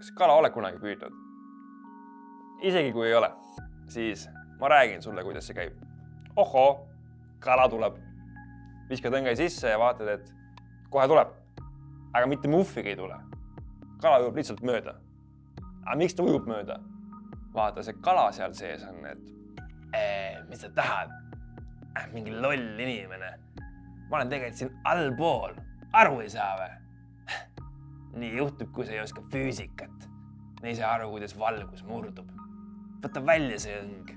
kas kala oled kunagi püüdnud? isegi kui ei ole, siis ma räägin sulle, kuidas see käib. ohoo, kala tuleb. viskad õnge sisse ja vaatad, et kohe tuleb. aga mitte muhvigi ei tule. kala ujub lihtsalt mööda. aga miks ta ujub mööda? vaata, see kala seal sees on, et ee, mis sa tahad äh,? mingi loll inimene. ma olen tegelikult siin allpool, aru ei saa või? Nii juhtub, kui sa ei oska füüsikat. ei saa aru, kuidas valgus murdub. võta välja see õng.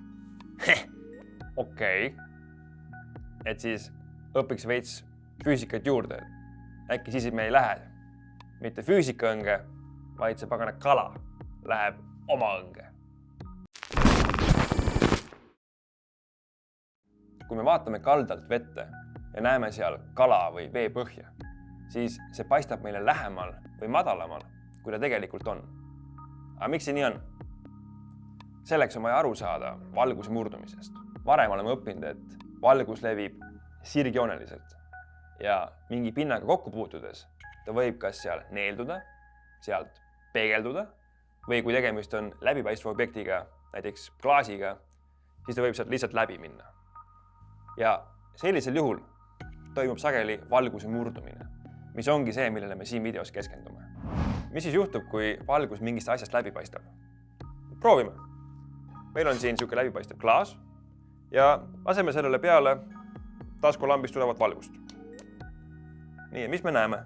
okei et siis õpiks veits füüsikat juurde. äkki siis me ei lähe mitte füüsikaõnge, vaid see pagana kala läheb oma õnge. kui me vaatame kaldalt vette ja näeme seal kala või veepõhja, siis see paistab meile lähemal või madalamal, kui ta tegelikult on. aga miks see nii on? selleks on vaja aru saada valguse murdumisest. varem oleme õppinud, et valgus levib sirgjooneliselt ja mingi pinnaga kokku puutudes ta võib kas seal neelduda, sealt peegelduda või kui tegemist on läbipaistva objektiga, näiteks klaasiga, siis ta võib sealt lihtsalt läbi minna. ja sellisel juhul toimub sageli valguse murdumine, mis ongi see, millele me siin videos keskendume. mis siis juhtub, kui valgus mingist asjast läbi paistab? proovime. meil on siin niisugune läbipaistev klaas ja laseme sellele peale taskulambist tulevat valgust. nii, mis me näeme?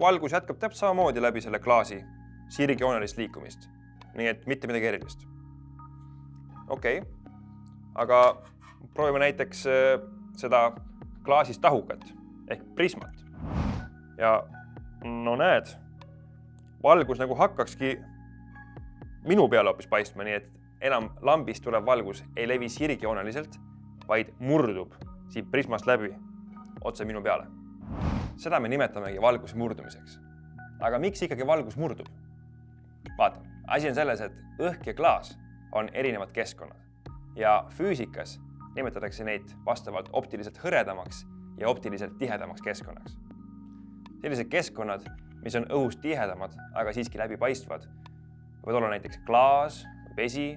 valgus jätkab täpselt samamoodi läbi selle klaasi sirgjoonelist liikumist. nii et mitte midagi erilist. okei okay., aga proovime näiteks seda klaasist tahukat ehk prismat. Ja no näed, valgus nagu hakkakski minu peale hoopis paistma, nii et enam lambist tulev valgus ei levi sirgjooneliselt, vaid murdub siit prismast läbi otse minu peale. seda me nimetamegi valguse murdumiseks. aga miks ikkagi valgus murdub? vaata, asi on selles, et õhk ja klaas on erinevad keskkonnad ja füüsikas nimetatakse neid vastavalt optiliselt hõredamaks ja optiliselt tihedamaks keskkonnaks. Sellised keskkonnad, mis on õhust tihedamad, aga siiski läbipaistvad, võivad olla näiteks klaas, vesi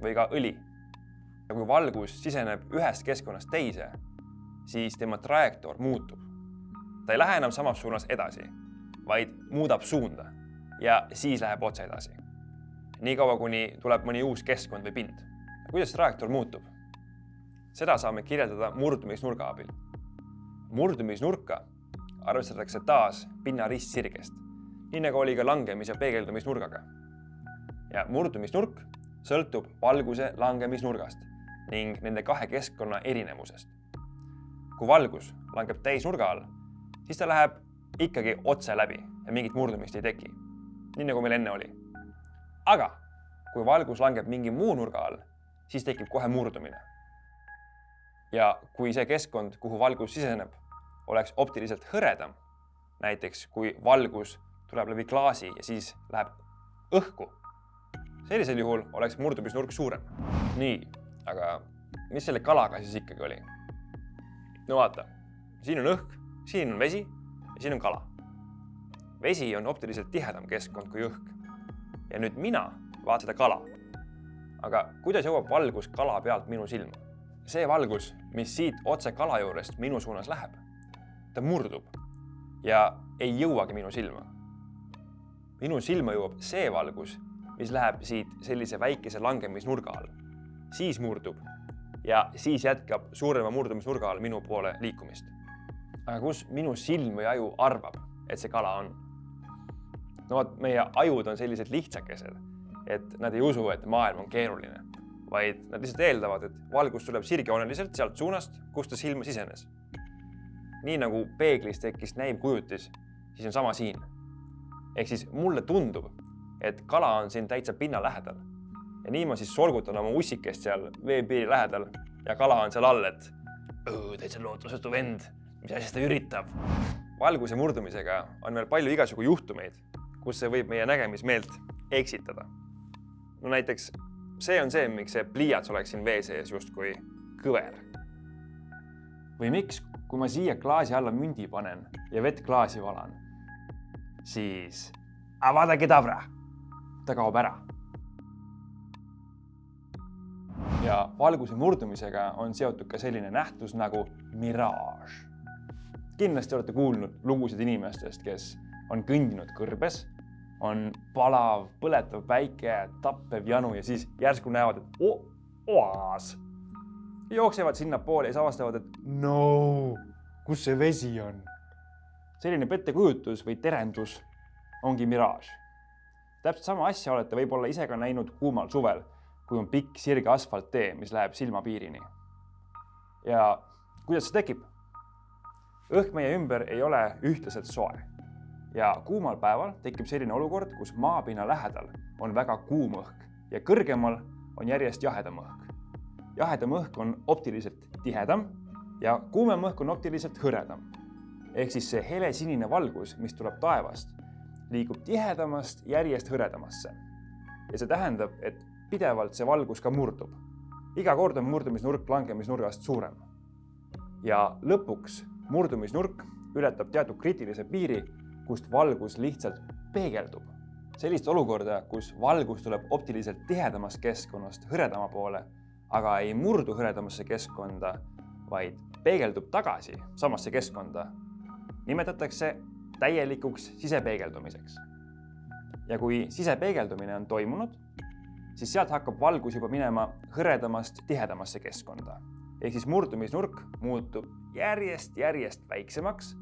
või ka õli. ja kui valgus siseneb ühest keskkonnast teise, siis tema trajektoor muutub. ta ei lähe enam samas suunas edasi, vaid muudab suunda ja siis läheb otse edasi. niikaua, kuni tuleb mõni uus keskkond või pind. kuidas trajektoor muutub? seda saame kirjeldada murdumisnurga abil. murdumisnurka arvestatakse taas pinna ristsirgest, nii nagu oli ka langemis- ja peegeldumisnurgaga. ja murdumisnurk sõltub valguse langemisnurgast ning nende kahe keskkonna erinevusest. kui valgus langeb täisnurga all, siis ta läheb ikkagi otse läbi ja mingit murdumist ei teki. nii nagu meil enne oli. aga kui valgus langeb mingi muu nurga all, siis tekib kohe murdumine ja kui see keskkond, kuhu valgus siseneb, oleks optiliselt hõredam, näiteks kui valgus tuleb läbi klaasi ja siis läheb õhku, sellisel juhul oleks murdumisnurk suurem. nii, aga mis selle kalaga siis ikkagi oli? no vaata, siin on õhk, siin on vesi ja siin on kala. vesi on optiliselt tihedam keskkond kui õhk. ja nüüd mina vaatan seda kala. aga kuidas jõuab valgus kala pealt minu silma? see valgus, mis siit otse kala juurest minu suunas läheb, ta murdub ja ei jõuagi minu silma. minu silma jõuab see valgus, mis läheb siit sellise väikese langemisnurga all, siis murdub ja siis jätkab suurema murdumisnurga all minu poole liikumist. aga kus minu silm või aju arvab, et see kala on? no vot, meie ajud on sellised lihtsakesed, et nad ei usu, et maailm on keeruline vaid nad lihtsalt eeldavad, et valgus tuleb sirgjooneliselt sealt suunast, kust ta silma sisenes. Nii nagu peeglis tekkis näiv kujutis, siis on sama siin. ehk siis mulle tundub, et kala on siin täitsa pinna lähedal. ja nii ma siis solgutan oma ussikest seal veepiiri lähedal ja kala on seal all, et täitsa lootusetu vend, mis asja ta üritab. valguse murdumisega on veel palju igasugu juhtumeid, kus see võib meie nägemismeelt eksitada. no näiteks see on see, miks see pliiats oleks siin vee sees justkui kõver. Või miks, kui ma siia klaasi alla mündi panen ja vett klaasi valan, siis Avada Kedavra. ta kaob ära. ja valguse murdumisega on seotud ka selline nähtus nagu miraaž. kindlasti olete kuulnud lugusid inimestest, kes on kõndinud kõrbes, on palav, põletav päike, tappev janu ja siis järsku näevad, et oas. Jooksevad sinnapoole ja siis avastavad, et no, kus see vesi on. selline pettekujutus või terendus ongi miraaž. täpselt sama asja olete võib-olla ise ka näinud kuumal suvel, kui on pikk sirge asfalttee, mis läheb silmapiirini. ja kuidas see tekib? õhk meie ümber ei ole ühtlaselt soe ja kuumal päeval tekib selline olukord, kus maapinna lähedal on väga kuum õhk ja kõrgemal on järjest jahedam õhk. Jahedam õhk on optiliselt tihedam ja kuumem õhk on optiliselt hõredam. ehk siis see helesinine valgus, mis tuleb taevast, liigub tihedamast järjest hõredamasse. ja see tähendab, et pidevalt see valgus ka murdub. iga kord on murdumisnurk langemisnurgast suurem. ja lõpuks murdumisnurk ületab teatud kriitilise piiri, kust valgus lihtsalt peegeldub. sellist olukorda, kus valgus tuleb optiliselt tihedamast keskkonnast hõredama poole, aga ei murdu hõredamasse keskkonda, vaid peegeldub tagasi samasse keskkonda, nimetatakse täielikuks sisepeegeldumiseks. ja kui sisepeegeldumine on toimunud, siis sealt hakkab valgus juba minema hõredamast tihedamasse keskkonda. ehk siis murdumisnurk muutub järjest-järjest väiksemaks,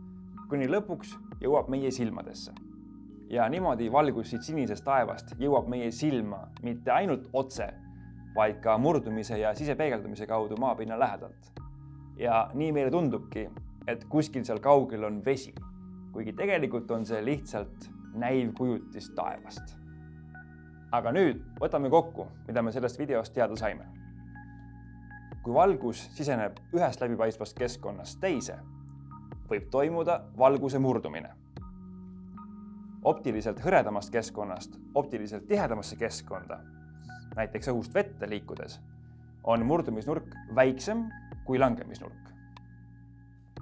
kuni lõpuks jõuab meie silmadesse. ja niimoodi valgus siit sinisest taevast jõuab meie silma mitte ainult otse, vaid ka murdumise ja sisepeegeldumise kaudu maapinna lähedalt. ja nii meile tundubki, et kuskil seal kaugel on vesi kuigi tegelikult on see lihtsalt näiv kujutis taevast. aga nüüd võtame kokku, mida me sellest videost teada saime. kui valgus siseneb ühest läbipaistvast keskkonnast teise, võib toimuda valguse murdumine. optiliselt hõredamast keskkonnast optiliselt tihedamasse keskkonda, näiteks õhust vette liikudes, on murdumisnurk väiksem kui langemisnurk.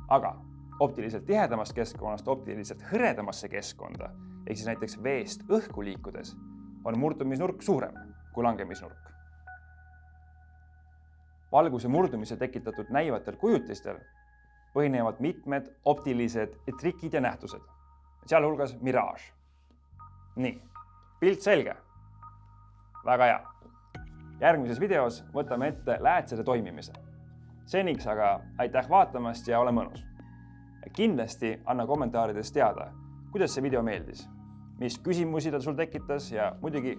aga optiliselt tihedamast keskkonnast optiliselt hõredamasse keskkonda ehk siis näiteks veest õhku liikudes on murdumisnurk suurem kui langemisnurk. valguse murdumise tekitatud näivatel kujutistel põhinevad mitmed optilised trikid ja nähtused, sealhulgas miraaž. nii, pilt selge. väga hea. Järgmises videos võtame ette läätsede toimimise. seniks aga aitäh vaatamast ja ole mõnus kindlasti anna kommentaarides teada, kuidas see video meeldis, mis küsimusi ta sul tekitas ja muidugi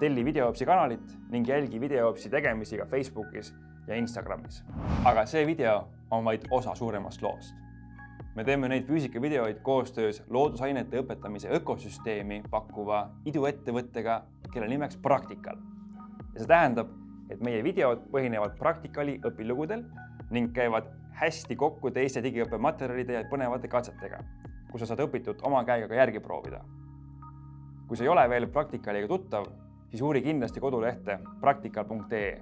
telli Videoopsi kanalit ning jälgi Videoopsi tegemisi ka Facebookis ja Instagramis. aga see video on vaid osa suuremast loost. me teeme neid füüsikavideoid koostöös loodusainete õpetamise ökosüsteemi pakkuva iduettevõttega, kelle nimeks Praktikal. Ja see tähendab, et meie videod põhinevad Praktikali õpilugudel ning käivad hästi kokku teiste digiõppematerjalide ja põnevate katsetega, kus sa saad õpitut oma käega ka järgi proovida. kui sa ei ole veel Praktikaliga tuttav, siis uuri kindlasti kodulehte praktikal.ee